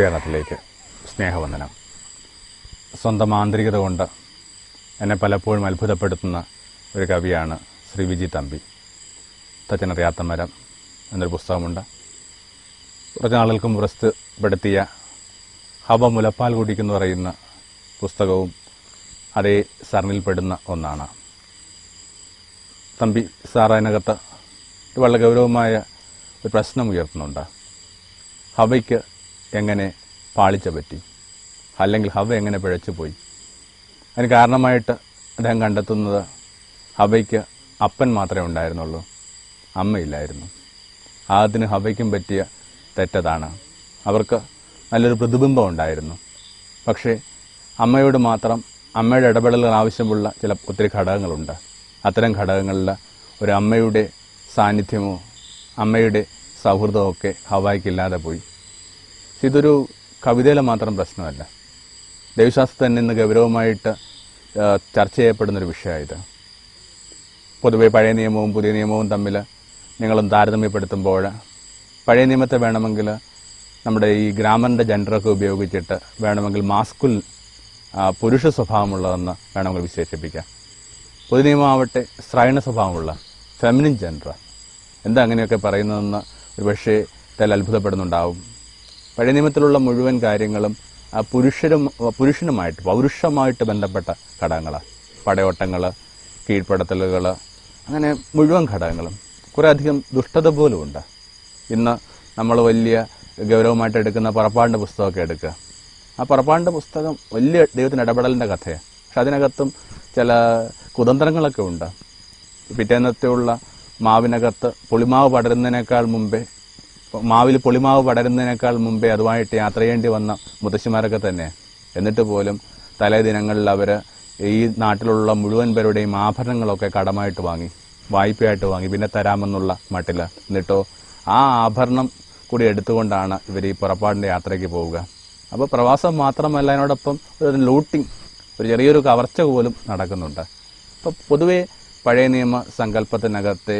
ഗുരുകരണത്തിലേക്ക് സ്നേഹവന്ദനം. സ്വന്തം ആന്തരികത കൊണ്ട് എന്നെ പലപ്പോഴും അത്ഭുതപ്പെടുത്തുന്ന ഒരു കവിയാണ് ശ്രീ വിജി തമ്പി. തച്ചനറിയാത്ത മരം എന്നൊരു പുസ്തകമുണ്ട്. കുറച്ച് നാളുകൾക്ക് മുമ്പ് പ്രസിദ്ധപ്പെടുത്തിയ ഹവ മുലപ്പാൽ കുടിക്കുന്നു പറയുന്ന പുസ്തകവും അതേ സരണിൽപ്പെടുന്ന ഒന്നാണ്. തമ്പി സാർ വളരെ ഗൗരവമായ ഒരു പ്രശ്നം ഉയർത്തുന്നുണ്ട്. ഹവയ്ക്ക് എങ്ങനെ പാളിച്ച പറ്റി? അല്ലെങ്കിൽ ഹവ എങ്ങനെ പിഴച്ചു പോയി? അതിന് കാരണമായിട്ട് അദ്ദേഹം കണ്ടെത്തുന്നത് ഹവയ്ക്ക് അപ്പൻ മാത്രമേ ഉണ്ടായിരുന്നുള്ളൂ. അമ്മയില്ലായിരുന്നു. അതിന് ഹവയ്ക്കും പറ്റിയ തെറ്റതാണ്. അവർക്ക് നല്ലൊരു പ്രതിബിംബം ഉണ്ടായിരുന്നു. പക്ഷേ അമ്മയോട് മാത്രം അമ്മയുടെ ഇടപെടലുകൾ ആവശ്യമുള്ള ചില ഒത്തിരി ഘടകങ്ങളുണ്ട്. അത്തരം ഘടകങ്ങളിൽ ഒരു അമ്മയുടെ സാന്നിധ്യമോ അമ്മയുടെ സൗഹൃദമോ ഒക്കെ ഹവായിക്കില്ലാതെ പോയി. ഇതൊരു കവിതയിലെ മാത്രം പ്രശ്നമല്ല. ദൈവശാസ്ത്രത്തിൽ തന്നെ ഇന്ന് ഗൗരവമായിട്ട് ചർച്ച ചെയ്യപ്പെടുന്നൊരു വിഷയമായത് പൊതുവെ പഴയ നിയമവും പുതിയ നിയമവും തമ്മിൽ നിങ്ങളും താരതമ്യപ്പെടുത്തുമ്പോൾ പഴയ നിയമത്തെ വേണമെങ്കിൽ നമ്മുടെ ഈ ഗ്രാമറിന്റെ ജെൻഡറൊക്കെ ഉപയോഗിച്ചിട്ട് വേണമെങ്കിൽ മാസ്കുൽ പുരുഷ സ്വഭാവമുള്ളതെന്ന് വേണമെങ്കിൽ വിശേഷിപ്പിക്കാം. പൊതു നിയമമാവട്ടെ സ്ത്രൈണ സ്വഭാവമുള്ള ഫെമിനിൻ ജെൻഡർ എന്താ അങ്ങനെയൊക്കെ പറയുന്നതെന്ന് ഒരു പക്ഷേ തെൽ അത്ഭുതപ്പെടുന്നുണ്ടാവും പഴയ നിയമത്തിലുള്ള മുഴുവൻ കാര്യങ്ങളും പുരുഷരും പുരുഷനുമായിട്ട് പൗരുഷമായിട്ട് ബന്ധപ്പെട്ട ഘടകങ്ങളാണ് പടയോട്ടങ്ങൾ കീഴ്പ്പെടുത്തലുകൾ അങ്ങനെ മുഴുവൻ ഘടകങ്ങളും. കുറേ അധികം ദുഷ്ടത പോലും ഉണ്ട്. ഇന്ന് നമ്മൾ വലിയ ഗൗരവമായിട്ട് എടുക്കുന്ന പുറപ്പാടിന്റെ പുസ്തകമൊക്കെ എടുക്കുക. ആ പുറപ്പാടിന്റെ പുസ്തകം വലിയ ദൈവത്തിന്റെ ഇടപെടലിന്റെ കഥയാണ് പക്ഷെ അതിനകത്തും ചില കുതന്ത്രങ്ങളൊക്കെ ഉണ്ട്. പിറ്റേന്നത്തെയുള്ള മാവിനകത്ത് പുളിമാവ് പടരുന്നതിനേക്കാൾ മുമ്പേ മാവിൽ പൊളിമാവ് പടരുന്നതിനേക്കാൾ മുമ്പേ അതുമായിട്ട് യാത്ര ചെയ്യേണ്ടി വന്ന മുത്തശ്ശിമാരൊക്കെ തന്നെ. എന്നിട്ട് പോലും തലേ ദിനങ്ങളിൽ അവർ ഈ നാട്ടിലുള്ള മുഴുവൻ പേരുടെയും ആഭരണങ്ങളൊക്കെ കടമായിട്ട് വാങ്ങി വായ്പയായിട്ട് വാങ്ങി പിന്നെ തരാമെന്നുള്ള മട്ടിൽ എന്നിട്ടോ ആ ആഭരണം കൂടി എടുത്തുകൊണ്ടാണ് ഇവർ ഈ പുറപ്പാടിന്റെ യാത്രയ്ക്ക് പോവുക. അപ്പോൾ പ്രവാസം മാത്രമല്ല അതിനോടൊപ്പം ഒരു ലൂട്ടിങ് ഒരു ചെറിയൊരു കവർച്ച പോലും നടക്കുന്നുണ്ട്. അപ്പോൾ പൊതുവേ പഴയ നിയമ സങ്കല്പത്തിനകത്തെ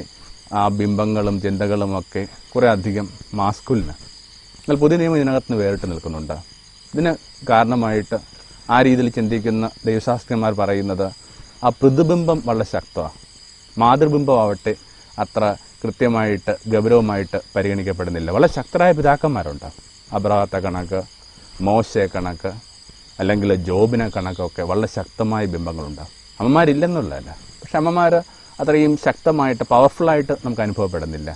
ആ ബിംബങ്ങളും ചിന്തകളും ഒക്കെ കുറേ അധികം മാസ്കുലിന്. എന്നാൽ പുതിയ നിയമം ഇതിനകത്ത് നിന്ന് വേറിട്ട് നിൽക്കുന്നുണ്ട്. ഇതിന് കാരണമായിട്ട് ആ രീതിയിൽ ചിന്തിക്കുന്ന ദൈവശാസ്ത്രന്മാർ പറയുന്നത് ആ പ്രതിബിംബം വളരെ ശക്തമാണ് മാതൃബിംബമാവട്ടെ അത്ര കൃത്യമായിട്ട് ഗൗരവമായിട്ട് പരിഗണിക്കപ്പെടുന്നില്ല. വളരെ ശക്തരായ പിതാക്കന്മാരുണ്ട്. അബ്രഹത്തെ കണക്ക് മോശയെ കണക്ക് അല്ലെങ്കിൽ ജോബിനെ കണക്കൊക്കെ വളരെ ശക്തമായ ബിംബങ്ങളുണ്ട്. അമ്മമാരില്ലെന്നുള്ളതല്ല. പക്ഷെ അമ്മമാർ അത്രയും ശക്തമായിട്ട് പവർഫുള്ളായിട്ട് നമുക്ക് അനുഭവപ്പെടുന്നില്ല.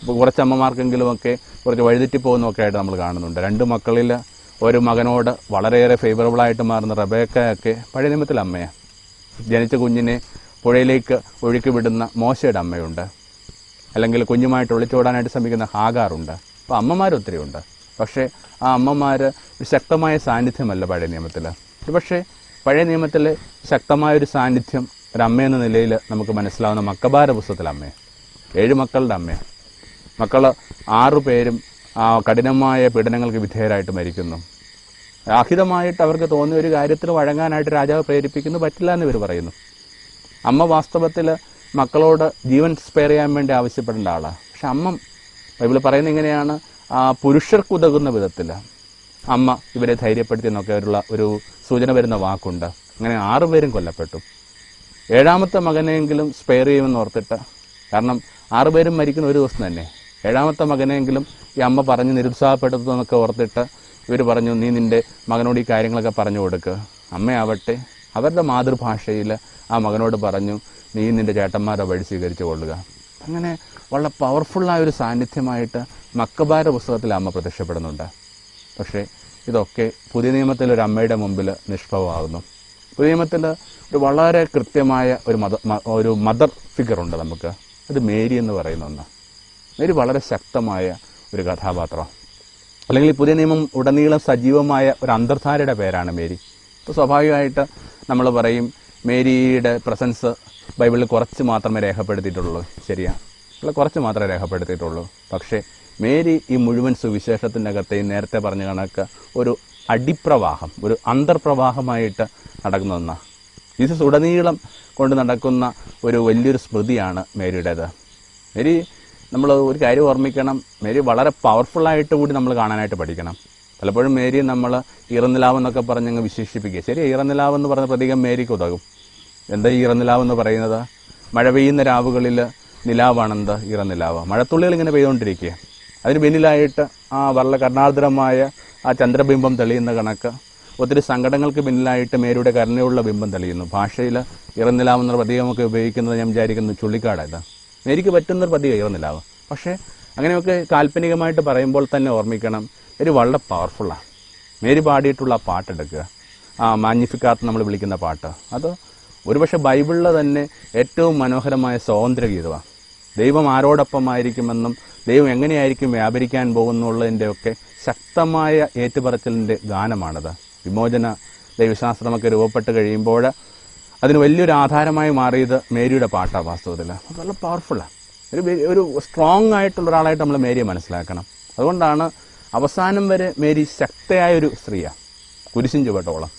ഇപ്പോൾ കുറച്ച് അമ്മമാർക്കെങ്കിലുമൊക്കെ കുറച്ച് വഴിതെറ്റി പോകുന്നൊക്കെ ആയിട്ട് നമ്മൾ കാണുന്നുണ്ട്. രണ്ട് മക്കളിൽ ഒരു മകനോട് വളരെയേറെ ഫേവറബിളായിട്ട് മാറുന്ന റബേക്കയൊക്കെ പഴയ നിയമത്തിലെ അമ്മയാണ് ജനിച്ച കുഞ്ഞിനെ പുഴയിലേക്ക് ഒഴുക്കി വിടുന്ന മോശയുടെ അമ്മയുണ്ട്. അല്ലെങ്കിൽ കുഞ്ഞുമായിട്ട് ഒളിച്ചോടാനായിട്ട് ശ്രമിക്കുന്ന ഹാഗാറുണ്ട് അപ്പോൾ അമ്മമാർ ഒത്തിരിയുണ്ട് പക്ഷേ ആ അമ്മമാർ ഒരു ശക്തമായ സാന്നിധ്യമല്ല പഴയ നിയമത്തിൽ പക്ഷേ പഴയ നിയമത്തിൽ ശക്തമായൊരു സാന്നിധ്യം ഒരു എന്ന നിലയിൽ നമുക്ക് മനസ്സിലാവുന്ന മക്കബാര പുസ്തകത്തിലെ അമ്മയെ. ഏഴ് മക്കളുടെ അമ്മയാണ് മക്കൾ ആറു പേരും ആ കഠിനമായ പീഡനങ്ങൾക്ക് വിധേയരായിട്ട് മരിക്കുന്നു. രാഹിതമായിട്ട് അവർക്ക് തോന്നിയ ഒരു കാര്യത്തിൽ വഴങ്ങാനായിട്ട് രാജാവ് പ്രേരിപ്പിക്കുന്നു പറ്റില്ല എന്ന് ഇവർ പറയുന്നു. അമ്മ വാസ്തവത്തിൽ മക്കളോട് ജീവൻ സ്പെയർ ചെയ്യാൻ വേണ്ടി ആവശ്യപ്പെടേണ്ട ആളാണ് പക്ഷെ അമ്മ ബൈബിൾ പറയുന്നത് ഇങ്ങനെയാണ്. പുരുഷർക്കുതകുന്ന വിധത്തിൽ അമ്മ ഇവരെ ധൈര്യപ്പെടുത്തി എന്നൊക്കെ ഒരു സൂചന വരുന്ന വാക്കുണ്ട്. അങ്ങനെ ആറുപേരും കൊല്ലപ്പെട്ടു. ഏഴാമത്തെ മകനെങ്കിലും സ്പെയർ ചെയ്യുമെന്ന് ഓർത്തിട്ട്. കാരണം ആറുപേരും മരിക്കുന്ന ഒരു ദിവസം തന്നെ. ഏഴാമത്തെ മകനെങ്കിലും ഈ അമ്മ പറഞ്ഞ് നിരുത്സാഹപ്പെടുത്തുന്നതൊക്കെ ഓർത്തിട്ട് ഇവർ പറഞ്ഞു നീ നിന്റെ മകനോട് ഈ കാര്യങ്ങളൊക്കെ പറഞ്ഞു കൊടുക്കുക അമ്മയാവട്ടെ. അവരുടെ മാതൃഭാഷയിൽ ആ മകനോട് പറഞ്ഞു നീ നിന്റെ ചേട്ടന്മാരെ വഴി സ്വീകരിച്ചു കൊള്ളുക. അങ്ങനെ വളരെ പവർഫുള്ളായ ഒരു സാന്നിധ്യമായിട്ട് മക്കബാര പുസ്തകത്തിൽ അമ്മ പ്രത്യക്ഷപ്പെടുന്നുണ്ട്. പക്ഷേ ഇതൊക്കെ പുതിയ നിയമത്തിൽ ഒരു അമ്മയുടെ മുമ്പിൽ നിഷ്ഫലമാകുന്നു പുതിയ നിയമത്തിൽ ഒരു വളരെ കൃത്യമായ ഒരു മത ഒരു മദർ ഫിഗർ ഉണ്ട് നമുക്ക്. അത് മേരി എന്ന് പറയുന്ന ഒന്ന്. മേരി വളരെ ശക്തമായ ഒരു കഥാപാത്രം. അല്ലെങ്കിൽ പുതിയ നിയമം ഉടനീളം സജീവമായ ഒരു അന്തർധാരയുടെ പേരാണ് മേരി. ഇപ്പോൾ സ്വാഭാവികമായിട്ട് നമ്മൾ പറയും മേരിയുടെ പ്രസൻസ് ബൈബിളിൽ കുറച്ച് മാത്രമേ രേഖപ്പെടുത്തിയിട്ടുള്ളൂ. ശരിയാണ് കുറച്ച് മാത്രമേ രേഖപ്പെടുത്തിയിട്ടുള്ളൂ. പക്ഷേ മേരി ഈ മുഴുവൻ സുവിശേഷത്തിന്റെ അകത്ത് ഈ നേരത്തെ പറഞ്ഞ കണക്ക് ഒരു അടിപ്രവാഹം ഒരു അന്തർപ്രവാഹമായിട്ട് നടക്കുന്ന ഒന്നാണ് ജീസസ് ഉടനീളം കൊണ്ട് നടക്കുന്ന ഒരു വലിയൊരു സ്മൃതിയാണ് മേരിയുടേത്. മേരി നമ്മൾ ഒരു കാര്യം ഓർമ്മിക്കണം. മേരി വളരെ പവർഫുള്ളായിട്ട് കൂടി നമ്മൾ കാണാനായിട്ട് പഠിക്കണം. പലപ്പോഴും മേരി നമ്മൾ ഇറന്നിലാവെന്നൊക്കെ പറഞ്ഞങ്ങ് വിശേഷിപ്പിക്കുക. ശരി ഈറനിലാവെന്ന് പറഞ്ഞ പ്രതീകം മേരിക്ക് ഉതകും. എന്താ ഈറനിലാവെന്ന് പറയുന്നത്? മഴ പെയ്യുന്ന രാവുകളിൽ നിലാവാണെന്ത് ഈറനിലാവ് മഴത്തുള്ളികൾ ഇങ്ങനെ പെയ്തുകൊണ്ടിരിക്കുക. അതിന് പിന്നിലായിട്ട് ആ വളരെ കർണാർദ്രമായ ആ ചന്ദ്രബിംബം തെളിയുന്ന കണക്ക് ഒത്തിരി സങ്കടങ്ങൾക്ക് പിന്നിലായിട്ട് മേരിയുടെ കരുണയുള്ള ബിംബം തെളിയുന്നു. ഭാഷയിൽ ഇറന്നിലാവെന്ന പ്രതീകമൊക്കെ ഉപയോഗിക്കുന്നത് ഞാൻ വിചാരിക്കുന്നു ചുള്ളിക്കാടല്ല മേരിക്ക് പറ്റുന്നൊരു പ്രതീകം ഇറന്നിലാവ്. പക്ഷേ അങ്ങനെയൊക്കെ കാൽപ്പനികമായിട്ട് പറയുമ്പോൾ തന്നെ ഓർമ്മിക്കണം മേരി വളരെ പവർഫുള്ളാണ് മേരി പാടിയിട്ടുള്ള ആ പാട്ടെടുക്കുക ആ മാഗ്നിഫിക്കാത്ത് നമ്മൾ വിളിക്കുന്ന പാട്ട്. അത് ഒരുപക്ഷെ ബൈബിളിലെ തന്നെ ഏറ്റവും മനോഹരമായ സ്വാതന്ത്ര്യ ഗീതമാണ് ദൈവം ആരോടൊപ്പമായിരിക്കുമെന്നും ദൈവം എങ്ങനെയായിരിക്കും വ്യാപരിക്കാൻ പോകുന്നുള്ളതിന്റെയൊക്കെ ശക്തമായ ഏറ്റുപറച്ചിലിന്റെ ഗാനമാണത്. വിമോചന ദൈവശാസ്ത്രമൊക്കെ രൂപപ്പെട്ട് കഴിയുമ്പോൾ അതിന് വലിയൊരു ആധാരമായി മാറിയത് മേരിയുടെ പാട്ടാണ് വാസ്തവത്തിൽ. അത് നല്ല പവർഫുള്ളാണ് ഒരു ഒരു സ്ട്രോങ് ആയിട്ടുള്ള ഒരാളായിട്ട് നമ്മൾ മേരിയെ മനസ്സിലാക്കണം. അതുകൊണ്ടാണ് അവസാനം വരെ മേരി ശക്തയായ ഒരു സ്ത്രീയാണ് കുരിശിൻ ചുവട്ടോളം.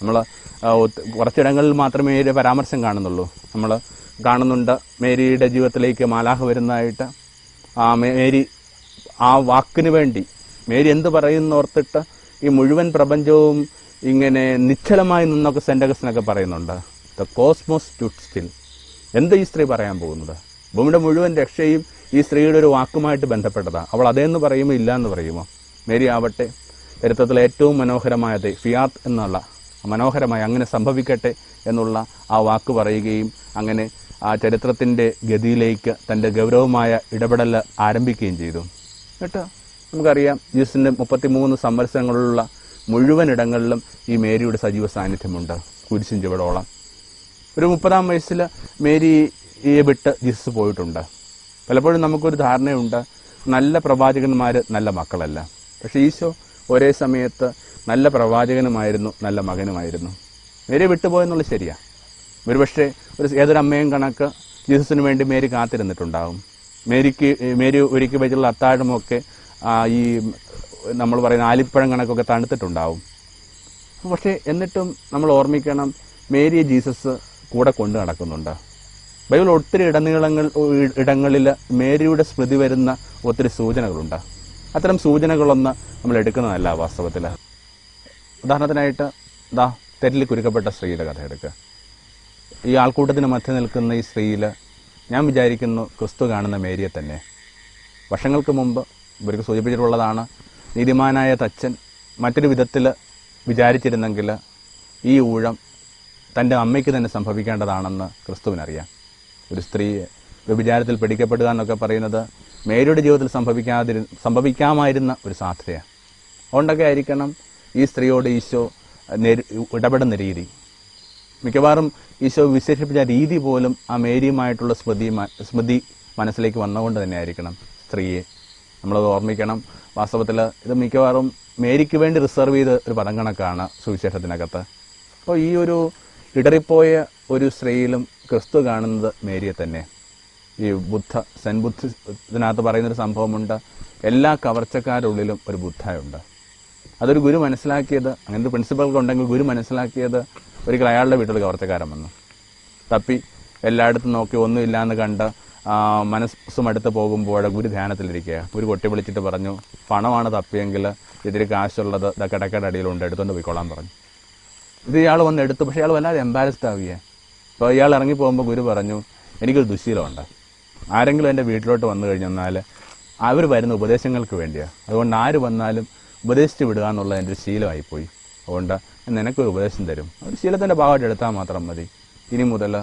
നമ്മൾ കുറച്ചിടങ്ങളിൽ മാത്രമേ മേരിയുടെ പരാമർശം കാണുന്നുള്ളൂ. നമ്മൾ കാണുന്നുണ്ട് മേരിയുടെ ജീവിതത്തിലേക്ക് മാലാഹ വരുന്നതായിട്ട്. ആ മേരി ആ വാക്കിന് വേണ്ടി മേരി എന്ത് പറയുന്നോർത്തിട്ട് ഈ മുഴുവൻ പ്രപഞ്ചവും ഇങ്ങനെ നിശ്ചലമായി നിന്നൊക്കെ സെന്റഗസിനൊക്കെ പറയുന്നുണ്ട്. ദ കോസ്മോസ് സ്റ്റുഡ് സ്റ്റിൽ എന്താ ഈ സ്ത്രീ പറയാൻ പോകുന്നത്? ഭൂമിയുടെ മുഴുവൻ രക്ഷയും ഈ സ്ത്രീയുടെ ഒരു വാക്കുമായിട്ട് ബന്ധപ്പെട്ടതാണ് അവൾ അതേന്ന് പറയുമോ ഇല്ല എന്ന് പറയുമോ? മേരി ആവട്ടെ. ചരിത്രത്തിലെ ഏറ്റവും മനോഹരമായത് ഫിയാത്ത് എന്നുള്ള മനോഹരമായി അങ്ങനെ സംഭവിക്കട്ടെ എന്നുള്ള ആ വാക്ക് പറയുകയും അങ്ങനെ ആ ചരിത്രത്തിന്റെ ഗതിയിലേക്ക് തന്റെ ഗൗരവമായ ഇടപെടൽ ആരംഭിക്കുകയും ചെയ്തു. കേട്ടോ? നമുക്കറിയാം ജീസസിന്റെ മുപ്പത്തിമൂന്ന് സംവത്സരങ്ങളിലുള്ള മുഴുവൻ ഇടങ്ങളിലും ഈ മേരിയുടെ സജീവ സാന്നിധ്യമുണ്ട്. കുരിശിൻ ചുവടോളം ഒരു മുപ്പതാം വയസ്സിൽ മേരിയെ വിട്ട് ജീസസ് പോയിട്ടുണ്ട്. പലപ്പോഴും നമുക്കൊരു ധാരണയുണ്ട് നല്ല പ്രവാചകന്മാർ നല്ല മക്കളല്ല. പക്ഷേ ഈശോ ഒരേ സമയത്ത് നല്ല പ്രവാചകനുമായിരുന്നു നല്ല മകനുമായിരുന്നു. മേരി വിട്ടുപോയെന്നുള്ളത് ശരിയാണ് ഒരുപക്ഷെ ഒരു ഏതൊരു അമ്മയും കണക്ക് ജീസസിന് വേണ്ടി മേരി കാത്തിരുന്നിട്ടുണ്ടാവും. മേരിക്ക് മേരി ഒരുക്കി വെച്ചുള്ള അത്താഴമൊക്കെ ഈ നമ്മൾ പറയുന്ന ആലിപ്പഴം കണക്കൊക്കെ തണുത്തിട്ടുണ്ടാവും. പക്ഷേ എന്നിട്ടും നമ്മൾ ഓർമ്മിക്കണം മേരിയെ ജീസസ് കൂടെ കൊണ്ടു നടക്കുന്നുണ്ട്. ബൈബിൾ ഒത്തിരി ഇടനീളങ്ങൾ ഇടങ്ങളിൽ മേരിയുടെ സ്മൃതി വരുന്ന ഒത്തിരി സൂചനകളുണ്ട്. അത്തരം സൂചനകളൊന്ന് നമ്മൾ എടുക്കുന്നതല്ല വാസ്തവത്തിൽ. ഉദാഹരണത്തിനായിട്ട് ദാ തെറ്റിൽ കുരുക്കപ്പെട്ട സ്ത്രീയുടെ കഥ എടുക്കുക. ഈ ആൾക്കൂട്ടത്തിന് മധ്യ നിൽക്കുന്ന ഈ സ്ത്രീയിൽ ഞാൻ വിചാരിക്കുന്നു ക്രിസ്തു കാണുന്ന മേരിയെ തന്നെ. വർഷങ്ങൾക്ക് മുമ്പ് ഇവർക്ക് സൂചിപ്പിച്ചിട്ടുള്ളതാണ്. നീതിമാനായ തച്ചൻ മറ്റൊരു വിധത്തിൽ വിചാരിച്ചിരുന്നെങ്കിൽ ഈ ഊഴം തന്റെ അമ്മയ്ക്ക് തന്നെ സംഭവിക്കേണ്ടതാണെന്ന് ക്രിസ്തുവിനറിയാം. ഒരു സ്ത്രീ വ്യഭിചാരത്തിൽ പിടിക്കപ്പെടുക എന്നൊക്കെ പറയുന്നത് മേരിയുടെ ജീവിതത്തിൽ സംഭവിക്കാതിരു സംഭവിക്കാമായിരുന്ന ഒരു സാധ്യതയാണ്. അതുകൊണ്ടൊക്കെ ആയിരിക്കണം ഈ സ്ത്രീയോട് ഈശോ ഇടപെടുന്ന രീതി. മിക്കവാറും ഈശോ വിശേഷിപ്പിച്ച രീതി പോലും ആ മേരിയുമായിട്ടുള്ള സ്മൃതി സ്മൃതി മനസ്സിലേക്ക് വന്നുകൊണ്ട് തന്നെ ആയിരിക്കണം സ്ത്രീയെ നമ്മളത് ഓർമ്മിക്കണം. വാസ്തവത്തിൽ ഇത് മിക്കവാറും മേരിക്ക് വേണ്ടി റിസർവ് ചെയ്ത ഒരു പദം കണക്കാണ് സുവിശേഷത്തിനകത്ത്. അപ്പോൾ ഈ ഒരു ഇടറിപ്പോയ ഒരു സ്ത്രീയിലും ക്രിസ്തു കാണുന്നത് മേരിയെ തന്നെ. ഈ ബുദ്ധ സെൻ ബുദ്ധ ഇതിനകത്ത് പറയുന്നൊരു സംഭവമുണ്ട്. എല്ലാ കവർച്ചക്കാരുള്ളിലും ഒരു ബുദ്ധയുണ്ട്. അതൊരു ഗുരു മനസ്സിലാക്കിയത് അങ്ങനത്തെ പ്രിൻസിപ്പൽ ഉണ്ടെങ്കിൽ ഗുരു മനസ്സിലാക്കിയത് ഒരിക്കൽ അയാളുടെ വീട്ടിൽ കവർച്ചക്കാരൻ വന്നു. തപ്പി എല്ലായിടത്തും നോക്കി ഒന്നുമില്ലാന്ന് കണ്ട് മനസ്സും അടുത്ത് പോകുമ്പോൾ ഗുരു ധ്യാനത്തിലിരിക്കുക. ഗുരു കൊട്ടി വിളിച്ചിട്ട് പറഞ്ഞു പണമാണ് തപ്പിയെങ്കിൽ ഇതിൽ കാശുള്ളത് ഇതാ കിടക്കയുടെ അടിയിലുണ്ട് എടുത്തുകൊണ്ട് പോയിക്കോളാൻ പറഞ്ഞു. ഇത് ഇയാൾ വന്ന് എടുത്തു പക്ഷേ ഇയാൾ വല്ലാതെ എംബാരസ്ഡ് ആവുകയെ. അപ്പോൾ ഇയാൾ ഇറങ്ങി പോകുമ്പോൾ ഗുരു പറഞ്ഞു എനിക്കൊരു ദുശീലമുണ്ട്. ആരെങ്കിലും എന്റെ വീട്ടിലോട്ട് വന്നു കഴിഞ്ഞെന്നാൽ അവർ വരുന്ന ഉപദേശങ്ങൾക്ക് വേണ്ടിയാണ് അതുകൊണ്ട് ആര് വന്നാലും ഉപദേശിച്ച് വിടുക എന്നുള്ള എന്റെ ഒരു ശീലമായിപ്പോയി. അതുകൊണ്ട് നിനക്കൊരു ഉപദേശം തരും. ഒരു ശീലത്തിന്റെ ഭാഗമായിട്ട് എടുത്താൽ മാത്രം മതി. ഇനി മുതൽ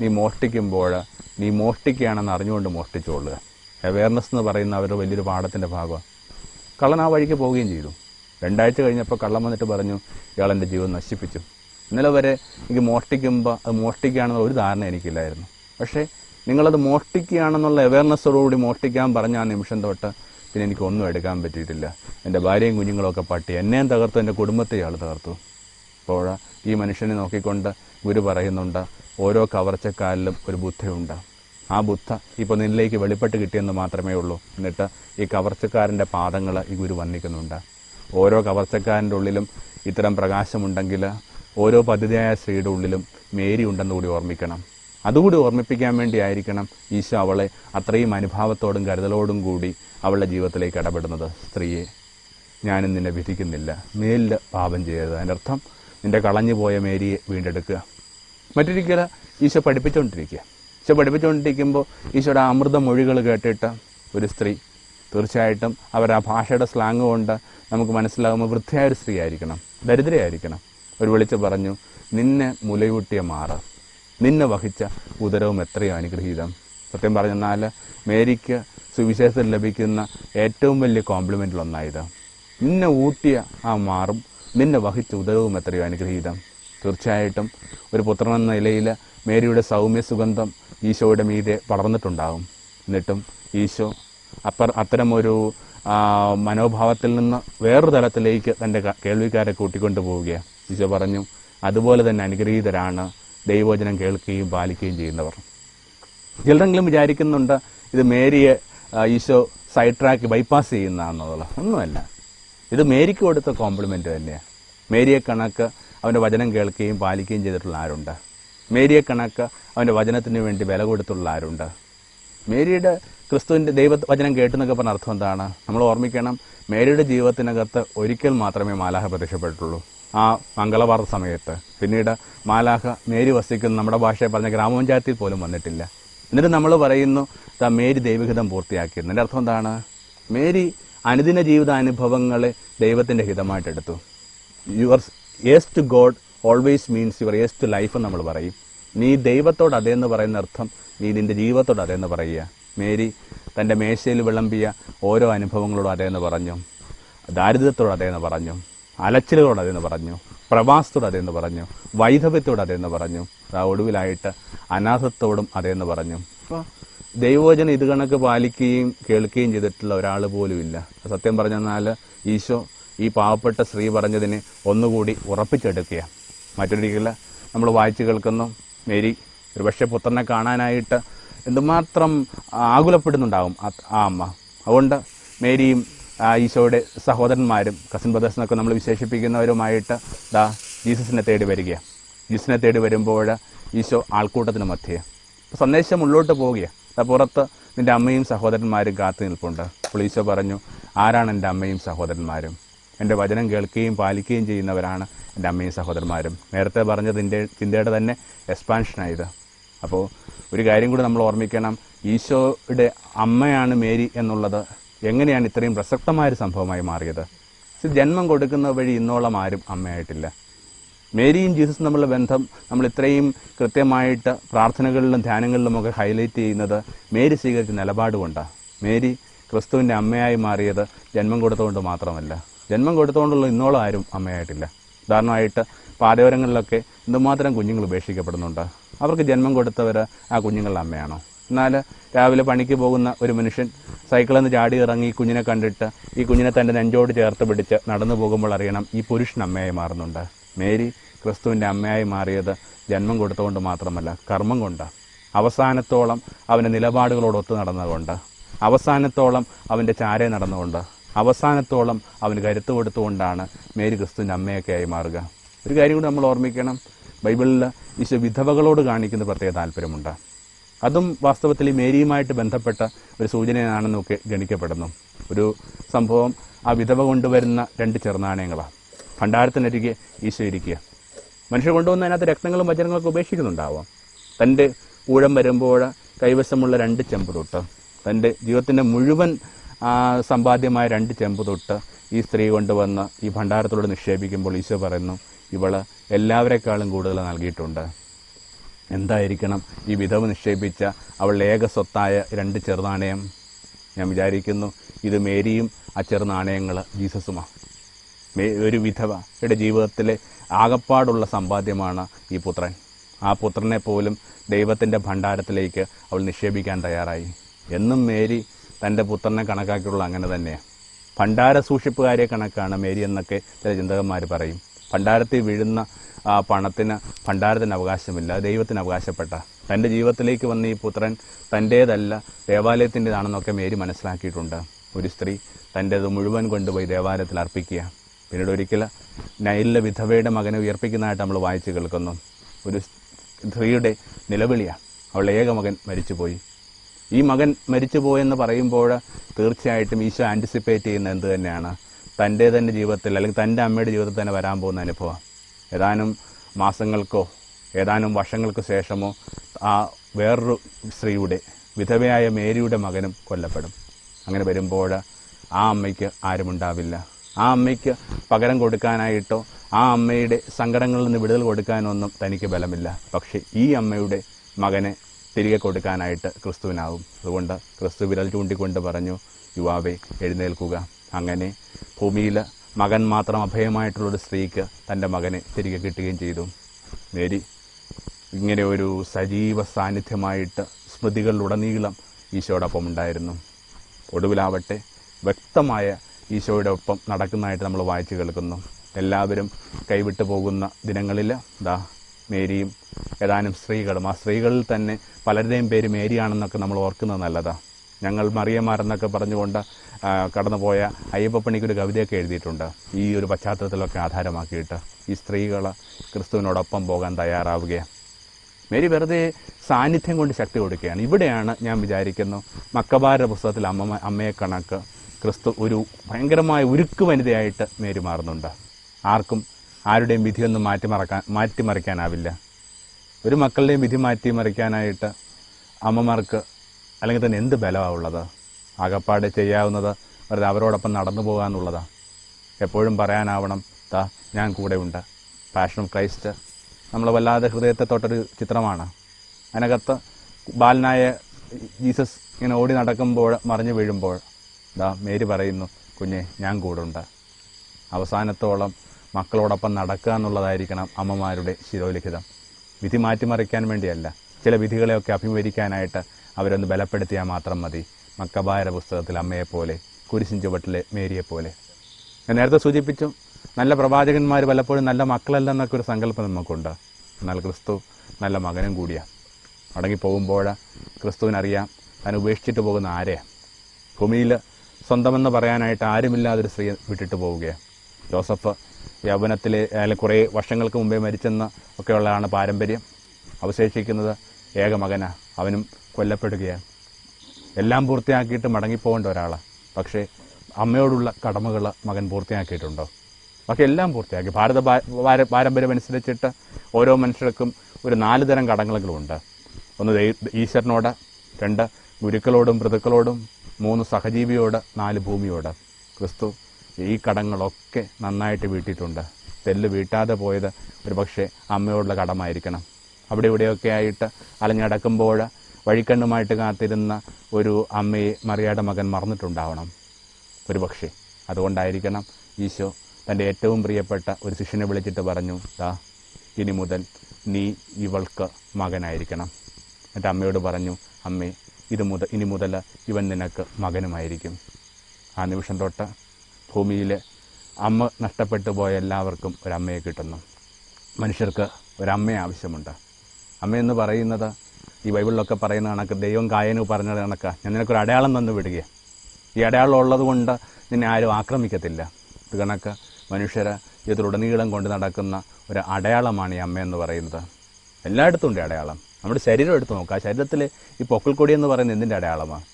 നീ മോഷ്ടിക്കുമ്പോൾ നീ മോഷ്ടിക്കുകയാണെന്ന് അറിഞ്ഞുകൊണ്ട് മോഷ്ടിച്ചോളുക. അവയർനെസ് എന്ന് പറയുന്ന അവരുടെ വലിയൊരു പാഠത്തിന്റെ ഭാഗമാണ്. കള്ളൻ ആ വഴിക്ക് പോവുകയും ചെയ്തു. രണ്ടാഴ്ച കഴിഞ്ഞപ്പോൾ കള്ളം വന്നിട്ട് പറഞ്ഞു ഇയാൾ എന്റെ ജീവൻ നശിപ്പിച്ചു. ഇന്നലെ വരെ എനിക്ക് മോഷ്ടിക്കുമ്പോൾ അത് മോഷ്ടിക്കുകയാണെന്നുള്ള ഒരു ധാരണ എനിക്കില്ലായിരുന്നു. പക്ഷേ നിങ്ങളത് മോഷ്ടിക്കുകയാണെന്നുള്ള അവയർനെസ്സോടുകൂടി മോഷ്ടിക്കാൻ പറഞ്ഞ ആ നിമിഷം തൊട്ട് പിന്നെ എനിക്ക് ഒന്നും എടുക്കാൻ പറ്റിയിട്ടില്ല. എന്റെ ഭാര്യയും കുഞ്ഞുങ്ങളൊക്കെ പട്ടി എന്നെയും തകർത്തു എന്റെ കുടുംബത്തെ ഇയാൾ തകർത്തു. അപ്പോൾ ഈ മനുഷ്യനെ നോക്കിക്കൊണ്ട് ഗുരു പറയുന്നുണ്ട് ഓരോ കവർച്ചക്കാലിലും ഒരു ബുദ്ധയുണ്ട്. ആ ബുദ്ധ ഇപ്പോൾ നിന്നിലേക്ക് വെളിപ്പെട്ട് കിട്ടിയെന്ന് മാത്രമേ ഉള്ളൂ. എന്നിട്ട് ഈ കവർച്ചക്കാരന്റെ പാദങ്ങൾ ഈ ഗുരു വന്നിക്കുന്നുണ്ട് ഓരോ കവർച്ചക്കാരന്റെ ഉള്ളിലും ഇത്തരം പ്രകാശമുണ്ടെങ്കിൽ ഓരോ പദ്ധതിയായ സ്ത്രീയുടെ ഉള്ളിലും മേരി ഉണ്ടെന്ന് കൂടി ഓർമ്മിക്കണം. അതുകൂടി ഓർമ്മിപ്പിക്കാൻ വേണ്ടിയായിരിക്കണം ഈശോ അവളെ അത്രയും അനുഭാവത്തോടും കരുതലോടും കൂടി അവളുടെ ജീവിതത്തിലേക്ക് ഇടപെടുന്നത്. സ്ത്രീയെ ഞാനും നിന്നെ വിധിക്കുന്നില്ല. മേലിൽ പാപം ചെയ്യരുത്. അതിനർത്ഥം നിന്റെ കളഞ്ഞു പോയ മേരിയെ വീണ്ടെടുക്കുക. മറ്റൊരിക്കൽ ഈശോ പഠിപ്പിച്ചുകൊണ്ടിരിക്കുക ഈശോ പഠിപ്പിച്ചുകൊണ്ടിരിക്കുമ്പോൾ ഈശോയുടെ അമൃത മൊഴികൾ കേട്ടിട്ട് ഒരു സ്ത്രീ തീർച്ചയായിട്ടും അവർ ആ ഭാഷയുടെ സ്ലാങ് കൊണ്ട് നമുക്ക് മനസ്സിലാകുമ്പോൾ വൃദ്ധയായ ഒരു സ്ത്രീ ആയിരിക്കണം ദരിദ്രയായിരിക്കണം ഒരു വിളിച്ച് പറഞ്ഞു നിന്നെ മുലയൂട്ടിയ മാറ്. നിന്നെ വഹിച്ച ഉദരവും എത്രയോ അനുഗ്രഹീതം. സത്യം പറഞ്ഞെന്നാൽ മേരിക്ക് സുവിശേഷത്തിൽ ലഭിക്കുന്ന ഏറ്റവും വലിയ കോംപ്ലിമെന്റിലൊന്നായത് നിന്നെ ഊട്ടിയ ആ മാറും. നിന്നെ വഹിച്ച ഉദരവും എത്രയോ അനുഗ്രഹീതം. തീർച്ചയായിട്ടും ഒരു പുത്രൻ എന്ന നിലയിൽ മേരിയുടെ സൗമ്യ സുഗന്ധം ഈശോയുടെ മീതെ പടർന്നിട്ടുണ്ടാകും. എന്നിട്ടും ഈശോ അപ്പർ അത്തരമൊരു മനോഭാവത്തിൽ നിന്ന് വേറൊരു തലത്തിലേക്ക് തന്റെ കേൾവിക്കാരെ കൂട്ടിക്കൊണ്ടു പോവുകയാണ്. ഈശോ പറഞ്ഞു അതുപോലെ തന്നെ അനുഗ്രഹീതരാണ്. ദൈവവചനം കേൾക്കുകയും പാലിക്കുകയും ചെയ്യുന്നവർ. ചിലരെങ്കിലും വിചാരിക്കുന്നുണ്ട് ഇത് മേരിയെ ഈശോ സൈഡ് ട്രാക്ക് ബൈപ്പാസ് ചെയ്യുന്നതാണെന്നുള്ളത്. ഒന്നുമല്ല. ഇത് മേരിക്ക് കൊടുത്ത കോംപ്ലിമെന്റ് തന്നെയാണ്. മേരിയെ കണക്ക് അവന്റെ വചനം കേൾക്കുകയും പാലിക്കുകയും ചെയ്തിട്ടുള്ള ആരുണ്ട്? മേരിയെ കണക്ക് അവന്റെ വചനത്തിന് വേണ്ടി വില കൊടുത്തുള്ള ആരുണ്ട്? മേരിയുടെ ക്രിസ്തുവിന്റെ ദൈവ വചനം കേട്ടെന്നൊക്കെ പറഞ്ഞ അർത്ഥം എന്താണ്? നമ്മൾ ഓർമ്മിക്കണം മേരിയുടെ ജീവിതത്തിനകത്ത് ഒരിക്കൽ മാത്രമേ മാലാഹ പ്രത്യക്ഷപ്പെട്ടുള്ളൂ ആ മംഗളവാർത്ത സമയത്ത്. പിന്നീട് മാലാഹ മേരി വസിക്കുന്ന നമ്മുടെ ഭാഷയെ പറഞ്ഞ ഗ്രാമപഞ്ചായത്തിൽ പോലും വന്നിട്ടില്ല. എന്നിട്ട് നമ്മൾ പറയുന്നു മേരി ദൈവഹിതം പൂർത്തിയാക്കിയിരുന്നു എന്റെ അർത്ഥം എന്താണ്? മേരി അനുദിന ജീവിതാനുഭവങ്ങളെ ദൈവത്തിന്റെ ഹിതമായിട്ടെടുത്തു. Your yes to God always means your yes to life എന്ന് നമ്മൾ പറയും. നീ ദൈവത്തോട് അതേന്ന് പറയുന്ന അർത്ഥം നീ നിന്റെ ജീവിതത്തോട് അതേന്ന് പറയുക. മേരി തന്റെ മേശയിൽ വിളമ്പിയ ഓരോ അനുഭവങ്ങളോടും അതേന്ന് പറഞ്ഞു. ദാരിദ്ര്യത്തോട് അതേന്ന് പറഞ്ഞു. അലച്ചിലുകളോട് അതേന്ന് പറഞ്ഞു. പ്രവാസത്തോട് അതേന്ന് പറഞ്ഞു. വൈധവ്യത്തോട് അതേന്ന് പറഞ്ഞു. ആ ഒടുവിലായിട്ട് അനാഥത്തോടും അതേന്ന് പറഞ്ഞു. അപ്പോൾ ദൈവവചനം ഇത് കണക്ക് പാലിക്കുകയും കേൾക്കുകയും ചെയ്തിട്ടുള്ള ഒരാൾ പോലും ഇല്ല. സത്യം പറഞ്ഞെന്നാൽ ഈശോ ഈ പാവപ്പെട്ട സ്ത്രീ പറഞ്ഞതിനെ ഒന്നുകൂടി ഉറപ്പിച്ചെടുക്കുക. മറ്റൊരിക്കൽ നമ്മൾ വായിച്ചു കേൾക്കുന്നു മേരി ഒരുപക്ഷെ പുത്രനെ കാണാനായിട്ട് എന്തുമാത്രം ആകുലപ്പെടുന്നുണ്ടാകും ആ അമ്മ. അതുകൊണ്ട് മേരിയും ഈശോയുടെ സഹോദരന്മാരും കസിൻ ബ്രദേഴ്സിനൊക്കെ നമ്മൾ വിശേഷിപ്പിക്കുന്നവരുമായിട്ട് ദാ ജീസസിനെ തേടി വരിക. ജീസസിനെ തേടി വരുമ്പോൾ ഈശോ ആൾക്കൂട്ടത്തിന് മധ്യേ. സന്ദേശം ഉള്ളോട്ട് പോവുകയാണ് പുറത്ത് നിന്റെ അമ്മയും സഹോദരന്മാരും കാത്തു നിൽപ്പുണ്ട്. അപ്പോൾ ഈശോ പറഞ്ഞു ആരാണ് എന്റെ അമ്മയും സഹോദരന്മാരും? എന്റെ വചനം കേൾക്കുകയും പാലിക്കുകയും ചെയ്യുന്നവരാണ് എന്റെ അമ്മയും സഹോദരന്മാരും. നേരത്തെ പറഞ്ഞതിന്റെ ചിന്തയുടെ തന്നെ എക്സ്പാൻഷനായത് അപ്പോൾ ഒരു കാര്യം കൂടി നമ്മൾ ഓർമ്മിക്കണം. ഈശോയുടെ അമ്മയാണ് മേരി എന്നുള്ളത് എങ്ങനെയാണ് ഇത്രയും പ്രസക്തമായൊരു സംഭവമായി മാറിയത്? ജന്മം കൊടുക്കുന്ന വഴി ഇന്നോളം ആരും അമ്മയായിട്ടില്ല. മേരിയും ജീസസും തമ്മിലുള്ള ബന്ധം നമ്മൾ ഇത്രയും കൃത്യമായിട്ട് പ്രാർത്ഥനകളിലും ധ്യാനങ്ങളിലുമൊക്കെ ഹൈലൈറ്റ് ചെയ്യുന്നത് മേരി സ്വീകരിച്ച നിലപാട് കൊണ്ടാണ് മേരി ക്രിസ്തുവിന്റെ അമ്മയായി മാറിയത് ജന്മം കൊടുത്തുകൊണ്ട് മാത്രമല്ല. ജന്മം കൊടുത്തുകൊണ്ടുള്ള ഇന്നോളം ആരും അമ്മയായിട്ടില്ല. ഉദാഹരണമായിട്ട് പാതയോരങ്ങളിലൊക്കെ എന്തുമാത്രം കുഞ്ഞുങ്ങൾ ഉപേക്ഷിക്കപ്പെടുന്നുണ്ട്. അവർക്ക് ജന്മം കൊടുത്തവർ ആ കുഞ്ഞുങ്ങളുടെ അമ്മയാണോ? എന്നാൽ രാവിലെ പണിക്ക് പോകുന്ന ഒരു മനുഷ്യൻ സൈക്കിളിൽ നിന്ന് ചാടി ഇറങ്ങി കുഞ്ഞിനെ കണ്ടിട്ട് ഈ കുഞ്ഞിനെ തന്റെ നെഞ്ചോട് ചേർത്ത് പിടിച്ച് നടന്നു പോകുമ്പോൾ അറിയണം ഈ പുരുഷൻ അമ്മയായി മാറുന്നുണ്ട്. മേരി ക്രിസ്തുവിന്റെ അമ്മയായി മാറിയത് ജന്മം കൊടുത്തുകൊണ്ട് മാത്രമല്ല കർമ്മം കൊണ്ട്. അവസാനത്തോളം അവന്റെ നിലപാടുകളോടൊത്ത് നടന്നുകൊണ്ട് അവസാനത്തോളം അവന്റെ ചാരെ നടന്നുകൊണ്ട്. അവസാനത്തോളം അവന് കരുത്ത് കൊടുത്തുകൊണ്ടാണ് മേരി ക്രിസ്തു അമ്മയൊക്കെ ആയി മാറുക. ഒരു കാര്യം കൂടി നമ്മൾ ഓർമ്മിക്കണം. ബൈബിളിൽ ഈശോ വിധവകളോട് കാണിക്കുന്ന പ്രത്യേക താല്പര്യമുണ്ട്. അതും വാസ്തവത്തിൽ ഈ മേരിയുമായിട്ട് ബന്ധപ്പെട്ട ഒരു സൂചനയാണെന്നൊക്കെ ഗണിക്കപ്പെടുന്നു. ഒരു സംഭവം ആ വിധവ കൊണ്ടുവരുന്ന രണ്ട് ചെറുനാണയങ്ങളാണ് ഭണ്ഡാരത്തിനരികെ ഈശോ ഇരിക്കുക. മനുഷ്യർ കൊണ്ടുവന്ന അതിനകത്ത് രക്തങ്ങളും വചനങ്ങളൊക്കെ ഉപേക്ഷിക്കുന്നുണ്ടാവാം. തന്റെ ഊഴം വരുമ്പോൾ കൈവശമുള്ള രണ്ട് ചെമ്പ് തൊട്ട് തന്റെ ജീവിതത്തിന്റെ മുഴുവൻ സമ്പാദ്യമായ രണ്ട് ചെമ്പ് തൊട്ട് ഈ സ്ത്രീ കൊണ്ടുവന്ന് ഈ ഭണ്ഡാരത്തോട് നിക്ഷേപിക്കുമ്പോൾ ഈശോ പറയുന്നു ഇവൾ എല്ലാവരെക്കാളും കൂടുതൽ നൽകിയിട്ടുണ്ട്. എന്തായിരിക്കണം ഈ വിധവ് നിക്ഷേപിച്ച അവളുടെ ഏക സ്വത്തായ രണ്ട് ചെറുനാണയം? ഞാൻ വിചാരിക്കുന്നു ഇത് മേരിയും ആ ചെറുനാണയങ്ങൾ ജീസസുമാണ് ഒരു വിധവയുടെ ജീവിതത്തിലെ ആകപ്പാടുള്ള സമ്പാദ്യമാണ് ഈ പുത്രൻ. ആ പുത്രനെ പോലും ദൈവത്തിന്റെ ഭണ്ഡാരത്തിലേക്ക് അവൾ നിക്ഷേപിക്കാൻ തയ്യാറായി. എന്നും മേരി തന്റെ പുത്രനെ കണക്കാക്കിയുള്ള അങ്ങനെ തന്നെയാണ് ഭണ്ഡാര സൂക്ഷിപ്പുകാരെ കണക്കാണ് മേരി എന്നൊക്കെ ചില ചിന്തകന്മാർ പറയും. ഭണ്ഡാരത്തിൽ വീഴുന്ന ആ പണത്തിന് ഭണ്ഡാരത്തിന് അവകാശമില്ല ദൈവത്തിന് അവകാശപ്പെട്ട. തന്റെ ജീവിതത്തിലേക്ക് വന്ന ഈ പുത്രൻ തന്റേതല്ല ദേവാലയത്തിന്റെതാണെന്നൊക്കെ മേരി മനസ്സിലാക്കിയിട്ടുണ്ട്. ഒരു സ്ത്രീ തന്റേത് മുഴുവൻ കൊണ്ടുപോയി ദേവാലയത്തിൽ അർപ്പിക്കുക. പിന്നീട് ഒരിക്കൽ നൈലിലെ വിധവയുടെ മകനെ ഉയർപ്പിക്കുന്നതായിട്ട് നമ്മൾ വായിച്ചു കേൾക്കുന്നു. ഒരു സ്ത്രീയുടെ നിലവിളിയാണ് അവളുടെ ഏക മകൻ മരിച്ചുപോയി. ഈ മകൻ മരിച്ചു മരിച്ചുപോയെന്ന് പറയുമ്പോൾ തീർച്ചയായിട്ടും ഈശോ ആന്റിസിപ്പേറ്റ് ചെയ്യുന്ന എന്ത് തന്നെയാണ്? തന്റെ തന്നെ ജീവിതത്തിൽ അല്ലെങ്കിൽ തന്റെ അമ്മയുടെ ജീവിതത്തിൽ തന്നെ വരാൻ പോകുന്ന അനുഭവം. ഏതാനും മാസങ്ങൾക്കോ ഏതാനും വർഷങ്ങൾക്ക് ശേഷമോ ആ വേറൊരു സ്ത്രീയുടെ വിധവയായ മേരിയുടെ മകനും കൊല്ലപ്പെടും. അങ്ങനെ വരുമ്പോൾ ആ അമ്മയ്ക്ക് ആരുമുണ്ടാവില്ല ആ അമ്മയ്ക്ക് പകരം കൊടുക്കാനായിട്ടോ ആ അമ്മയുടെ സങ്കടങ്ങളിൽ നിന്ന് വിടുതൽ കൊടുക്കാനൊന്നും തനിക്ക് ബലമില്ല. പക്ഷേ ഈ അമ്മയുടെ മകനെ തിരികെ കൊടുക്കാനായിട്ട് ക്രിസ്തുവിനാവും. അതുകൊണ്ട് ക്രിസ്തു വിരൽ ചൂണ്ടിക്കൊണ്ട് പറഞ്ഞു യുവാവെ എഴുന്നേൽക്കുക. അങ്ങനെ ഭൂമിയിൽ മകൻ മാത്രം അഭയമായിട്ടുള്ളൊരു സ്ത്രീക്ക് തന്റെ മകനെ തിരികെ കിട്ടുകയും ചെയ്തു. മേരി ഇങ്ങനെ ഒരു സജീവ സാന്നിധ്യമായിട്ട് സ്മൃതികളിലുടനീളം ഈശോടൊപ്പം ഉണ്ടായിരുന്നു. ഒടുവിലാവട്ടെ വ്യക്തമായ ഈശോയുടെ ഒപ്പം നടക്കുന്നതായിട്ട് നമ്മൾ വായിച്ചു കേൾക്കുന്നു. എല്ലാവരും കൈവിട്ടു പോകുന്ന ദിനങ്ങളിൽ ദാ മേരിയും ഏതാനും സ്ത്രീകളും. ആ സ്ത്രീകളിൽ തന്നെ പലരുടെയും പേര് മേരിയാണെന്നൊക്കെ നമ്മൾ ഓർക്കുന്നത് നല്ലതാണ് ഞങ്ങൾ മറിയമാരെന്നൊക്കെ പറഞ്ഞുകൊണ്ട് കടന്നുപോയ അയ്യപ്പപ്പണിക്കൊരു കവിതയൊക്കെ എഴുതിയിട്ടുണ്ട്. ഈ ഒരു പശ്ചാത്തലത്തിലൊക്കെ ആധാരമാക്കിയിട്ട് ഈ സ്ത്രീകൾ ക്രിസ്തുവിനോടൊപ്പം പോകാൻ തയ്യാറാവുകയാണ്. മേരി വെറുതെ സാന്നിധ്യം കൊണ്ട് ശക്തി കൊടുക്കുകയാണ്. ഇവിടെയാണ് ഞാൻ വിചാരിക്കുന്നു മക്കബാരുടെ പുസ്തകത്തിൽ അമ്മ അമ്മയെ കണക്ക് ക്രിസ്തു ഒരു ഭയങ്കരമായ ഉരുക്ക് വനിതയായിട്ട് മേരി മാറുന്നുണ്ട്. ആർക്കും ആരുടെയും വിധിയൊന്നും മാറ്റിമറക്കാൻ മാറ്റിമറിക്കാനാവില്ല ഒരു മക്കളുടെയും വിധി മാറ്റിമറിക്കാനായിട്ട് അമ്മമാർക്ക് അല്ലെങ്കിൽ തന്നെ എന്ത് ബലമാണ് ഉള്ളത്? ആകപ്പാട് ചെയ്യാവുന്നത് വെറുതെ അവരോടൊപ്പം നടന്നു പോകാന്നുള്ളതാണ് എപ്പോഴും പറയാനാവണം താ ഞാൻ കൂടെ ഉണ്ട്. പാഷൻ ഓഫ് ക്രൈസ്റ്റ് നമ്മൾ വല്ലാതെ ഹൃദയത്തെ തൊട്ടൊരു ചിത്രമാണ്. അതിനകത്ത് ബാലനായ ജീസസ് ഇങ്ങനെ ഓടി നടക്കുമ്പോൾ മറിഞ്ഞു വീഴുമ്പോൾ ദാ മേരി പറയുന്നു കുഞ്ഞെ ഞാൻ കൂടുണ്ട് അവസാനത്തോളം മക്കളോടൊപ്പം നടക്കുക എന്നുള്ളതായിരിക്കണം അമ്മമാരുടെ ശിരോലിഖിതം. വിധി മാറ്റിമറിക്കാൻ വേണ്ടിയല്ല ചില വിധികളെയൊക്കെ അഭിമുഖീകരിക്കാനായിട്ട് അവരൊന്ന് ബലപ്പെടുത്തിയാൽ മാത്രം മതി. മക്കബായര പുസ്തകത്തിൽ അമ്മയെപ്പോലെ കുരിശിൻ ചുവട്ടിലെ മേരിയെപ്പോലെ. ഞാൻ നേരത്തെ സൂചിപ്പിച്ചു നല്ല പ്രവാചകന്മാർ പലപ്പോഴും നല്ല മക്കളല്ലെന്നൊക്കെ ഒരു സങ്കല്പം നമുക്കുണ്ട്. എന്നാൽ ക്രിസ്തു നല്ല മകനും കൂടിയാണ് മടങ്ങി പോകുമ്പോൾ ക്രിസ്തുവിനറിയാം താൻ ഉപേക്ഷിച്ചിട്ട് പോകുന്ന ആരെയാണ് ഭൂമിയിൽ സ്വന്തമെന്ന് പറയാനായിട്ട് ആരുമില്ലാതൊരു സ്ത്രീ വിട്ടിട്ട് പോവുകയാണ് ജോസഫ് യൗവനത്തിലെ അല്ലെങ്കിൽ കുറേ വർഷങ്ങൾക്ക് മുമ്പേ മരിച്ചെന്ന ഒക്കെയുള്ളതാണ് പാരമ്പര്യം. അവശേഷിക്കുന്നത് ഏക മകനാണ് അവനും കൊല്ലപ്പെടുകയാണ്. എല്ലാം പൂർത്തിയാക്കിയിട്ട് മടങ്ങിപ്പോകേണ്ട ഒരാളാണ് പക്ഷേ അമ്മയോടുള്ള കടമകൾ മകൻ പൂർത്തിയാക്കിയിട്ടുണ്ടോ? ബാക്കി എല്ലാം പൂർത്തിയാക്കി. ഭാരത പാരമ്പര്യം അനുസരിച്ചിട്ട് ഓരോ മനുഷ്യർക്കും ഒരു നാല് തരം കടങ്ങളുണ്ട് ഒന്ന് ഈശ്വരനോട് രണ്ട് ഗുരുക്കളോടും മൃതുക്കളോടും മൂന്ന് സഹജീവിയോട് നാല് ഭൂമിയോട്. ക്രിസ്തു ഈ കടങ്ങളൊക്കെ നന്നായിട്ട് വീട്ടിയിട്ടുണ്ട്. തെല്ല് വീട്ടാതെ പോയത് ഒരു പക്ഷേ അമ്മയോടുള്ള കടമായിരിക്കണം. അവിടെ ഇവിടെയൊക്കെ ആയിട്ട് അലഞ്ഞടക്കുമ്പോൾ വഴിക്കണ്ണുമായിട്ട് കാത്തിരുന്ന ഒരു അമ്മയെ മറിയാടെ മകൻ മറന്നിട്ടുണ്ടാവണം. ഒരു പക്ഷേ അതുകൊണ്ടായിരിക്കണം ഈശോ തന്റെ ഏറ്റവും പ്രിയപ്പെട്ട ഒരു ശിഷ്യനെ വിളിച്ചിട്ട് പറഞ്ഞു ദാ ഇനി മുതൽ നീ ഇവൾക്ക് മകനായിരിക്കണം. എന്നിട്ട് അമ്മയോട് പറഞ്ഞു അമ്മേ ഇത് മുതൽ ഇനി മുതൽ ഇവൻ നിനക്ക് മകനുമായിരിക്കും. ആ നിമിഷം തൊട്ട് ഭൂമിയിൽ അമ്മ നഷ്ടപ്പെട്ടു പോയ എല്ലാവർക്കും ഒരമ്മയെ കിട്ടുന്നു. മനുഷ്യർക്ക് ഒരമ്മയെ ആവശ്യമുണ്ട്. അമ്മയെന്ന് പറയുന്നത് ഈ ബൈബിളിലൊക്കെ പറയുന്ന കണക്ക് ദൈവം കായനു പറഞ്ഞ കണക്ക്. ഞാൻ നിനക്കൊരു അടയാളം തന്നു വിടുക ഈ അടയാളം ഉള്ളത് കൊണ്ട് നിന്നെ ആരും ആക്രമിക്കത്തില്ല. ഇത് കണക്ക് മനുഷ്യർ ഇതിലുടനീളം കൊണ്ട് നടക്കുന്ന ഒരു അടയാളമാണ് ഈ അമ്മയെന്ന് പറയുന്നത്. എല്ലായിടത്തും ഉണ്ട് അടയാളം. നമ്മുടെ ശരീരം എടുത്ത് നോക്കുക ആ ശരീരത്തിൽ ഈ പൊക്കിൾക്കൊടി എന്ന് പറയുന്നത് എന്തിന്റെ അടയാളമാണ്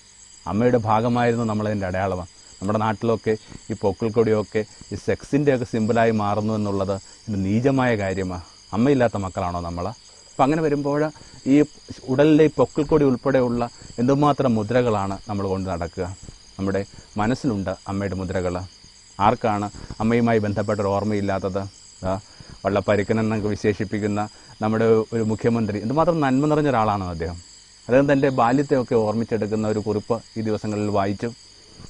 അമ്മയുടെ ഭാഗമായിരുന്നു നമ്മളതിന്റെ അടയാളമാണ് നമ്മുടെ നാട്ടിലൊക്കെ ഈ പൊക്കിൾക്കൊടിയൊക്കെ ഈ സെക്സിന്റെയൊക്കെ സിമ്പിളായി മാറുന്നു എന്നുള്ളത് ഒരു നീചമായ കാര്യമാണ് അമ്മയില്ലാത്ത മക്കളാണോ നമ്മൾ അപ്പം അങ്ങനെ വരുമ്പോൾ ഈ ഉടലിലെ ഈ പൊക്കിൾക്കൊടി ഉൾപ്പെടെയുള്ള എന്തുമാത്രം മുദ്രകളാണ് നമ്മൾ കൊണ്ട് നടക്കുക? നമ്മുടെ മനസ്സിലുണ്ട് അമ്മയുടെ മുദ്രകൾ ആർക്കാണ് അമ്മയുമായി ബന്ധപ്പെട്ട ഒരു ഓർമ്മയില്ലാത്തത്? വള്ള വള്ളപ്പരുക്കൻ എന്നൊക്കെ വിശേഷിപ്പിക്കുന്ന നമ്മുടെ ഒരു മുഖ്യമന്ത്രി എന്തുമാത്രം നന്മ നിറഞ്ഞ ഒരാളാണ് അദ്ദേഹം. അദ്ദേഹം തന്റെ ബാല്യത്തെയൊക്കെ ഓർമ്മിച്ചെടുക്കുന്ന ഒരു കുറിപ്പ് ഈ ദിവസങ്ങളിൽ വായിച്ചു.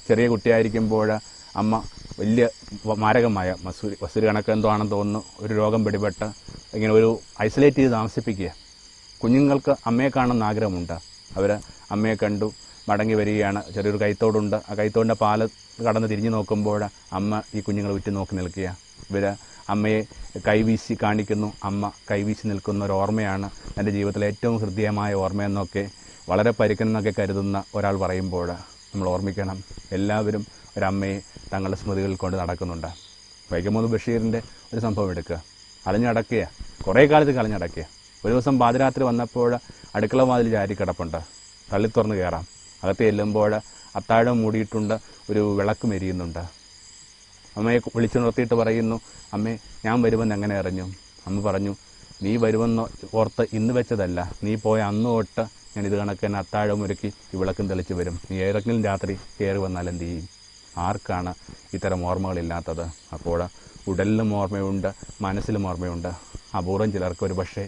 ചെറിയ കുട്ടിയായിരിക്കുമ്പോൾ അമ്മ വലിയ മാരകമായ മസൂരി മസൂരി കണക്ക് എന്തോ ആണെന്ന് തോന്നുന്നു. ഒരു രോഗം പിടിപെട്ട് ഇങ്ങനെ ഒരു ഐസൊലേറ്റ് ചെയ്ത് താമസിപ്പിക്കുക. കുഞ്ഞുങ്ങൾക്ക് അമ്മയെ കാണുന്ന ആഗ്രഹമുണ്ട്. അവർ അമ്മയെ കണ്ടു മടങ്ങി വരികയാണ്. ചെറിയൊരു കൈത്തോടുണ്ട്. ആ കൈത്തോടിന്റെ പാല കടന്ന് തിരിഞ്ഞു നോക്കുമ്പോൾ അമ്മ ഈ കുഞ്ഞുങ്ങളെ ഉറ്റു നോക്കി നിൽക്കുക. ഇവർ അമ്മയെ കൈവീശി കാണിക്കുന്നു. അമ്മ കൈവീശി നിൽക്കുന്ന ഒരു ഓർമ്മയാണ് എന്റെ ജീവിതത്തിലെ ഏറ്റവും ഹൃദ്യമായ ഓർമ്മയെന്നൊക്കെ വളരെ പരിക്കനെന്നൊക്കെ കരുതുന്ന ഒരാൾ പറയുമ്പോൾ നമ്മൾ ഓർമ്മിക്കണം. എല്ലാവരും ഒരമ്മയെ തങ്ങളുടെ സ്മൃതികളിൽ കൊണ്ട് നടക്കുന്നുണ്ട്. വൈക്കമൂന്ന് ബഷീറിന്റെ ഒരു സംഭവം എടുക്കുക. അലഞ്ഞടക്കുക. കുറേ കാലത്ത് കളഞ്ഞടക്കുക ഒരു ദിവസം പാതിരാത്രി വന്നപ്പോൾ അടുക്കള വാതിൽ ചാരി കിടപ്പുണ്ട്. തള്ളി തുറന്ന് കയറാം. അകത്ത് ചെല്ലുമ്പോൾ അത്താഴം മൂടിയിട്ടുണ്ട്. ഒരു വിളക്ക് മെരിയുന്നുണ്ട്. അമ്മയെ വിളിച്ചു നിർത്തിയിട്ട് പറയുന്നു അമ്മേ ഞാൻ വരുമെന്ന് എങ്ങനെ അറിഞ്ഞു? അമ്മ പറഞ്ഞു നീ വരുമെന്ന് ഓർത്ത് ഇന്ന് വെച്ചതല്ല. നീ പോയ അന്ന് തൊട്ട് ഞാൻ ഇത് കണക്ക് തന്നെ അത്താഴം ഒരുക്കി ഈ വിളക്കും തെളിച്ച് വരും. നീ ഏതെങ്കിലും രാത്രി കയറി വന്നാൽ എന്ത് ചെയ്യും? ആർക്കാണ് ഇത്തരം ഓർമ്മകളില്ലാത്തത്? അപ്പോൾ ഉടലിലും ഓർമ്മയുണ്ട് മനസ്സിലും ഓർമ്മയുണ്ട്. അപൂർവം ചിലർക്ക് ഒരു പക്ഷേ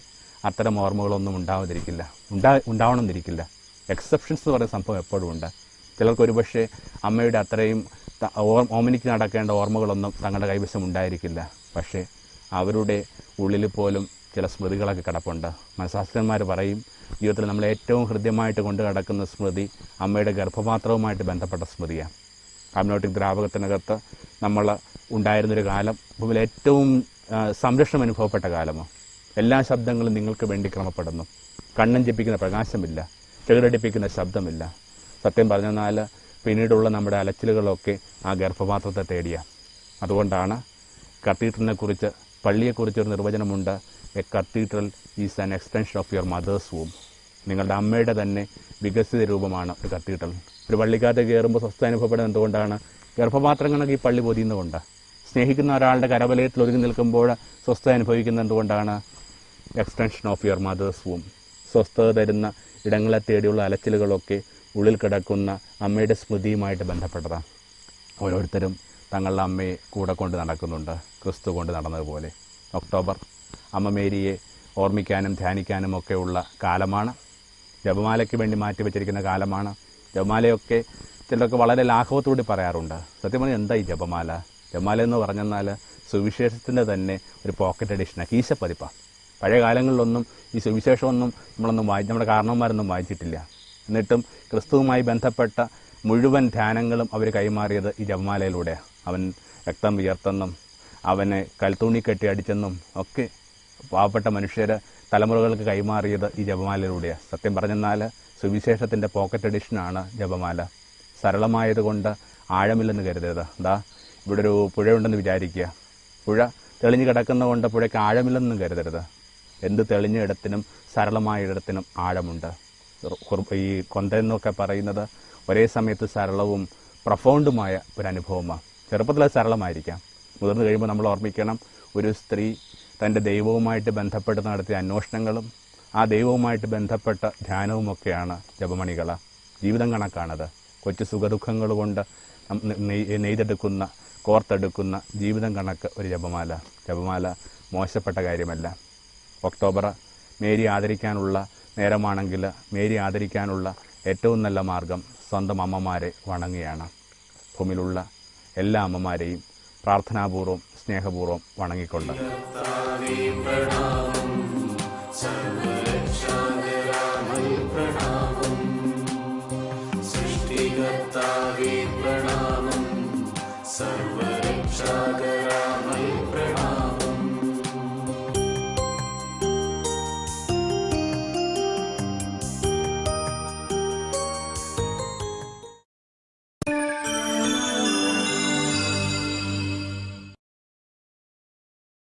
അത്തരം ഓർമ്മകളൊന്നും ഉണ്ടാവാതിരിക്കില്ല. ഉണ്ടാ ഉണ്ടാവണമെന്നിരിക്കില്ല. എക്സെപ്ഷൻസ് എന്ന് പറയുന്ന സംഭവം എപ്പോഴും ഉണ്ട്. ചിലർക്ക് ഒരു പക്ഷേ അമ്മയുടെ അത്രയും ഓമനിക്ക് നടക്കേണ്ട ഓർമ്മകളൊന്നും തങ്ങളുടെ കൈവശം ഉണ്ടായിരിക്കില്ല. പക്ഷേ അവരുടെ ഉള്ളിൽ പോലും ചില സ്മൃതികളൊക്കെ കിടപ്പുണ്ട്. മനഃശാസ്ത്രന്മാർ പറയും ജീവിതത്തിൽ നമ്മൾ ഏറ്റവും ഹൃദ്യമായിട്ട് കൊണ്ട് കിടക്കുന്ന സ്മൃതി അമ്മയുടെ ഗർഭപാത്രവുമായിട്ട് ബന്ധപ്പെട്ട സ്മൃതിയാണ്. അമ്നോട്ടിക് ദ്രാവകത്തിനകത്ത് നമ്മൾ ഉണ്ടായിരുന്നൊരു കാലം ഭൂമിയിൽ ഏറ്റവും സംരക്ഷണം അനുഭവപ്പെട്ട കാലമോ എല്ലാ ശബ്ദങ്ങളും നിങ്ങൾക്ക് വേണ്ടി ക്രമപ്പെടുന്നു. കണ്ണൻ ജപിക്കുന്ന പ്രകാശമില്ല ചെകിടടിപ്പിക്കുന്ന ശബ്ദമില്ല. സത്യം പറഞ്ഞെന്നാൽ പിന്നീടുള്ള നമ്മുടെ അലച്ചിലുകളൊക്കെ ആ ഗർഭപാത്രത്തെ തേടിയ. അതുകൊണ്ടാണ് കത്തീഡ്രലിനെക്കുറിച്ച് പള്ളിയെക്കുറിച്ചൊരു നിർവചനമുണ്ട് a cathedral is an extension of your mother's womb നിങ്ങളുടെ അമ്മയുടെ തന്നെ വികസിത രൂപമാണ് ഒരു കത്തീഡ്രൽ ഒരു പള്ളിക്കകത്ത് കയറുമ്പോൾ സ്വസ്ഥ അനുഭവപ്പെടുന്നത് എന്തുകൊണ്ടാണ്? ഗർഭപാത്രം കണക്ക് ഈ പള്ളി പൊതിയുന്നതുകൊണ്ട്. സ്നേഹിക്കുന്ന ഒരാളുടെ കരവലയത്തിൽ ഒതുങ്ങി നിൽക്കുമ്പോൾ സ്വസ്ഥ അനുഭവിക്കുന്നത് എന്തുകൊണ്ടാണ്? Extension of your mother's womb സ്വസ്ഥത തരുന്ന ഇടങ്ങളെ തേടിയുള്ള അലച്ചിലുകളൊക്കെ ഉള്ളിൽ കിടക്കുന്ന അമ്മയുടെ സ്മൃതിയുമായിട്ട് ബന്ധപ്പെട്ടതാണ് ഓരോരുത്തരും തങ്ങളുടെ അമ്മയെ കൂടെ കൊണ്ട് നടക്കുന്നുണ്ട്. ക്രിസ്തു കൊണ്ട് നടന്നതുപോലെ. ഒക്ടോബർ അമ്മ മേരിയെ ഓർമ്മിക്കാനും ധ്യാനിക്കാനും ഒക്കെയുള്ള കാലമാണ്. ജപമാലയ്ക്ക് വേണ്ടി മാറ്റി വെച്ചിരിക്കുന്ന കാലമാണ്. ജപമാലയൊക്കെ ചിലർക്ക് വളരെ ലാഘവത്തോടെ പറയാറുണ്ട്. സത്യം പറഞ്ഞാൽ എന്താ ഈ ജപമാല? ജപമാല എന്ന് പറഞ്ഞെന്നാൽ സുവിശേഷത്തിന്റെ തന്നെ ഒരു പോക്കറ്റ് എഡിഷനാണ് കീശപ്പതിപ്പാണ് പഴയ കാലങ്ങളിലൊന്നും ഈ സുവിശേഷമൊന്നും നമ്മളൊന്നും വായി നമ്മുടെ കാരണവന്മാരൊന്നും വായിച്ചിട്ടില്ല. എന്നിട്ടും ക്രിസ്തുവുമായി ബന്ധപ്പെട്ട മുഴുവൻ ധ്യാനങ്ങളും അവർ കൈമാറിയത് ഈ ജപമാലയിലൂടെയാണ് അവൻ രക്തം വിയർത്തെന്നും അവനെ കൽത്തുണി കെട്ടി അടിച്ചെന്നും ഒക്കെ പാവപ്പെട്ട മനുഷ്യർ തലമുറകൾക്ക് കൈമാറിയത് ഈ ജപമാലയിലൂടെയാണ് സത്യം പറഞ്ഞെന്നാൽ സുവിശേഷത്തിന്റെ പോക്കറ്റ് എഡിഷനാണ് ജപമാല. സരളമായതുകൊണ്ട് ആഴമില്ലെന്ന് കരുതരുത്. എന്താ ഇവിടെ ഒരു പുഴയുണ്ടെന്ന് വിചാരിക്കുക. പുഴ തെളിഞ്ഞു കിടക്കുന്നതുകൊണ്ട് പുഴയ്ക്ക് ആഴമില്ലെന്നും കരുതരുത്. എന്ത് തെളിഞ്ഞ ഇടത്തിനും സരളമായ ഇടത്തിനും ആഴമുണ്ട്. ഈ കൊന്ത എന്നൊക്കെ പറയുന്നത് ഒരേ സമയത്ത് സരളവും പ്രഫൗണ്ടുമായ ഒരു അനുഭവമാണ് ചെറുപ്പത്തിൽ സരളമായിരിക്കാം. മുതിർന്നു കഴിയുമ്പോൾ നമ്മൾ ഓർമ്മിക്കണം ഒരു സ്ത്രീ തന്റെ ദൈവവുമായിട്ട് ബന്ധപ്പെട്ട് നടത്തിയ അന്വേഷണങ്ങളും ആ ദൈവവുമായിട്ട് ബന്ധപ്പെട്ട ധ്യാനവുമൊക്കെയാണ് ജപമണികൾ ജീവിതം കണക്കാണത്. കൊച്ചു സുഖദുഃഖങ്ങൾ കൊണ്ട് നെയ്തെടുക്കുന്ന കോർത്തെടുക്കുന്ന ജീവിതം കണക്ക് ഒരു ജപമാല. ജപമാല മോശപ്പെട്ട കാര്യമല്ല. ഒക്ടോബർ മേരി ആദരിക്കാനുള്ള നേരമാണെങ്കിൽ മേരി ആദരിക്കാനുള്ള ഏറ്റവും നല്ല മാർഗം സ്വന്തം അമ്മമാരെ വണങ്ങുകയാണ്. ഭൂമിയിലുള്ള എല്ലാ അമ്മമാരെയും പ്രാർത്ഥനാപൂർവം സ്നേഹപൂർവം വണങ്ങിക്കൊണ്ട്. प्रणाम